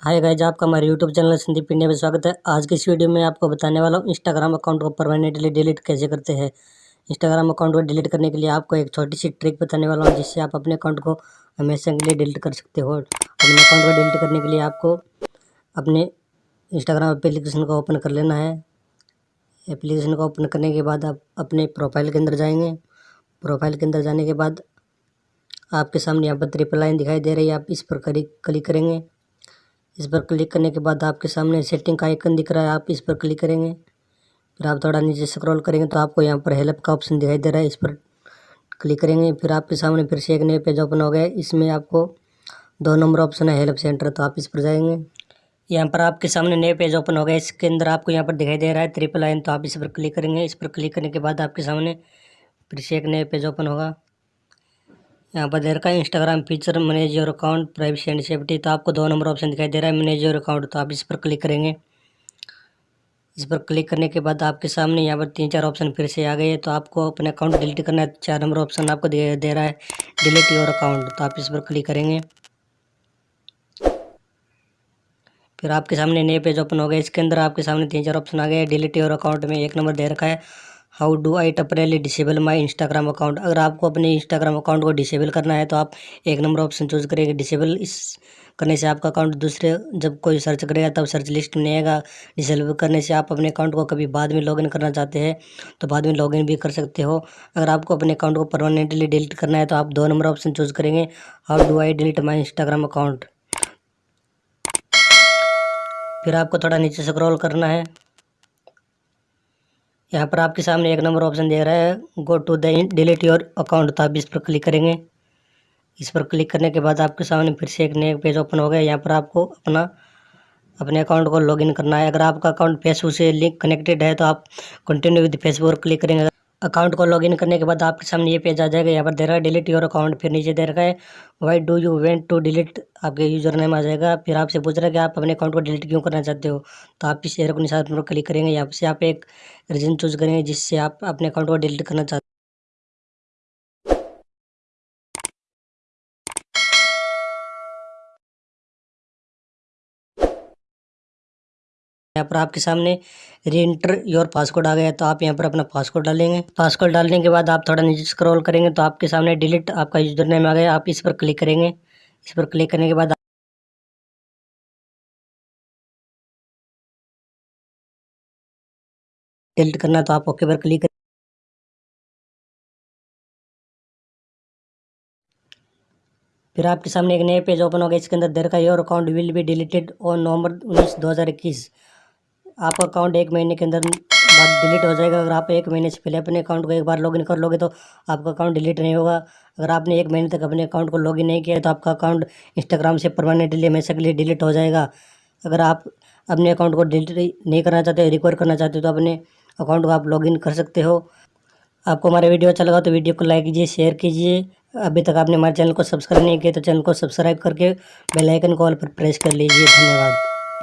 हाय guys आपका हमारे YouTube channel Sandeep India में स्वागत है। आज की इस वीडियो में आपको बताने वाला हूँ इंस्टाग्राम अकाउंट को परमानेंटली डिलीट कैसे करते हैं। इंस्टाग्राम अकाउंट को डिलीट करने के लिए आपको एक छोटी सी ट्रिक बताने वाला हूँ, जिससे आप अपने अकाउंट को हमेशा के लिए डिलीट कर सकते हो। अपने अकाउंट को डिलीट करने के लिए आपको अपने इंस्टाग्राम एप्लीकेशन को ओपन कर लेना है। एप्लीकेशन को ओपन करने के बाद आप अपने प्रोफ़ाइल के अंदर जाएँगे। प्रोफ़ाइल के अंदर जाने के बाद आपके सामने यहाँ पर ट्रिपल लाइन दिखाई दे रही है, आप इस पर क्लिक करेंगे। इस पर क्लिक करने के बाद आपके सामने सेटिंग का आइकन दिख रहा है, आप इस पर क्लिक करेंगे। फिर आप थोड़ा नीचे स्क्रॉल करेंगे तो आपको यहाँ पर हेल्प का ऑप्शन दिखाई दे रहा है, इस पर क्लिक करेंगे। फिर आपके सामने फिर से एक नए पेज ओपन हो गया इसमें आपको दो नंबर ऑप्शन है हेल्प सेंटर तो आप इस पर जाएँगे। यहाँ पर आपके सामने नए पेज ओपन हो गया इसके अंदर आपको यहाँ पर दिखाई दे रहा है ट्रिपल लाइन तो आप इस पर क्लिक करेंगे। इस पर क्लिक करने के बाद आपके सामने फिर से एक नए पेज ओपन होगा। यहाँ पर दे रखा है Instagram feature manage your account privacy and safety तो आपको दो नंबर ऑप्शन दिखाई दे रहा है मैनेज योर अकाउंट तो आप इस पर क्लिक करेंगे। इस पर क्लिक करने के बाद आपके सामने यहाँ पर तीन चार ऑप्शन फिर से आ गए तो आपको अपने अकाउंट डिलीट करना है चार नंबर ऑप्शन आपको दे, दे रहा है डिलीट योर अकाउंट तो आप इस पर क्लिक करेंगे। फिर आपके सामने नए पेज ओपन हो गए इसके अंदर आपके सामने तीन चार ऑप्शन आ गए डिलीट योर अकाउंट में एक नंबर दे रखा है how do I temporarily disable my Instagram account? अगर आपको अपने इंस्टाग्राम अकाउंट को डिसेबल करना है तो आप एक नंबर ऑप्शन चूज़ करेंगे डिसेबल इस करने से आपका अकाउंट दूसरे, जब कोई सर्च करेगा तब सर्च लिस्ट में आएगा। डिसेबल करने से आप अपने अकाउंट को कभी बाद में लॉगिन करना चाहते हैं तो बाद में लॉगिन भी कर सकते हो। अगर आपको अपने अकाउंट को परमानेंटली डिलीट करना है तो आप दो नंबर ऑप्शन चूज़ करेंगे, how do I delete my Instagram account? फिर आपको थोड़ा नीचे स्क्रॉल करना है। यहाँ पर आपके सामने एक नंबर ऑप्शन दे रहा है go to the delete your account तो आप इस पर क्लिक करेंगे। इस पर क्लिक करने के बाद आपके सामने फिर से एक नया पेज ओपन हो गया। यहाँ पर आपको अपना, अपने अकाउंट को लॉगिन करना है। अगर आपका अकाउंट फेसबुक से लिंक कनेक्टेड है तो आप कंटिन्यू विद फेसबुक क्लिक करेंगे। अकाउंट को लॉगिन करने के बाद आपके सामने ये पेज आ जाएगा। यहाँ पर दे रहा है डिलीट योर अकाउंट फिर नीचे दे रखा है why do you want to delete आपके यूज़र नेम आ जाएगा। फिर आपसे पूछ रहा है कि आप अपने अकाउंट को डिलीट क्यों करना चाहते हो? तो आप इस एयर को निशान क्लिक करेंगे। यहाँ से आप एक रीजन चूज़ करेंगे जिससे आप अपने अकाउंट को डिलीट करना चाहते यहाँ पर आपके सामने री इंटर योर पासवर्ड आ गया तो आप यहाँ पर अपना पासवर्ड डालेंगे। पासवर्ड डालने के बाद आप थोड़ा नीचे स्क्रॉल करेंगे तो आपके सामने डिलीट आपका यूज़र नेम आ गया आप इस पर क्लिक करेंगे। इस पर क्लिक करने के बाद डिलीट करना तो आप ओके पर क्लिक फिर आपके सामने एक नया पेज ओपन हो गया, इसके अंदर देर का your account will be deleted on November उन्नीस, दो हज़ार इक्कीस। आपका अकाउंट एक महीने के अंदर बाद डिलीट हो जाएगा। अगर आप एक महीने से पहले अपने अकाउंट को एक बार लॉगिन कर लोगे तो आपका अकाउंट डिलीट नहीं होगा। अगर आपने एक महीने तक अपने अकाउंट को लॉगिन नहीं किया तो आपका अकाउंट इंस्टाग्राम से परमानेंटली हमेशा के लिए डिलीट हो जाएगा। अगर आप अपने अकाउंट को डिलीट नहीं करना चाहते रिकवर करना चाहते हो तो अपने अकाउंट को आप लॉगिन कर सकते हो। आपको हमारा वीडियो अच्छा लगा तो वीडियो को लाइक कीजिए शेयर कीजिए। अभी तक आपने हमारे चैनल को सब्सक्राइब नहीं किया तो चैनल को सब्सक्राइब करके बेल आइकन कॉल पर प्रेस कर लीजिए। धन्यवाद।